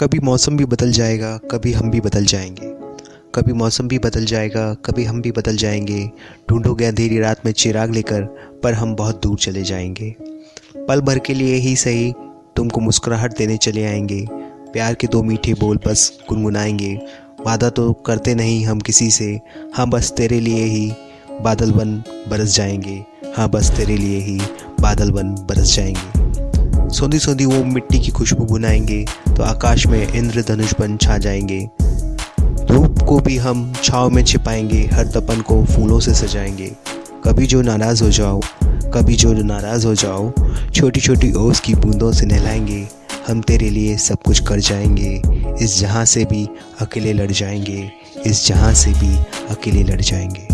कभी मौसम भी बदल जाएगा, कभी हम भी बदल जाएँगे। कभी मौसम भी बदल जाएगा, कभी हम भी बदल जाएँगे। ढूंढोगे अंधेरी रात में चिराग लेकर, पर हम बहुत दूर चले जाएँगे। पल भर के लिए ही सही, तुमको मुस्कुराहट देने चले आएँगे। प्यार के दो मीठे बोल बस गुनगुनाएँगे। वादा तो करते नहीं हम किसी से। हाँ बस तेरे लिए ही बादल बन बरस जाएँगे। हाँ बस तेरे लिए ही बादल बन बरस जाएँगे। सोंधी सोंधी वो मिट्टी की खुशबू बुनाएँगे तो आकाश में इंद्रधनुष बन छा जाएँगे। धूप को भी हम छाव में छिपाएँगे, हर तपन को फूलों से सजाएँगे। कभी जो नाराज़ हो जाओ, कभी जो नाराज़ हो जाओ छोटी छोटी ओस की बूंदों से नहलाएँगे, हम तेरे लिए सब कुछ कर जाएँगे। इस जहाँ से भी अकेले लड़ जाएँगे, इस जहाँ से भी अकेले लड़ जाएँगे।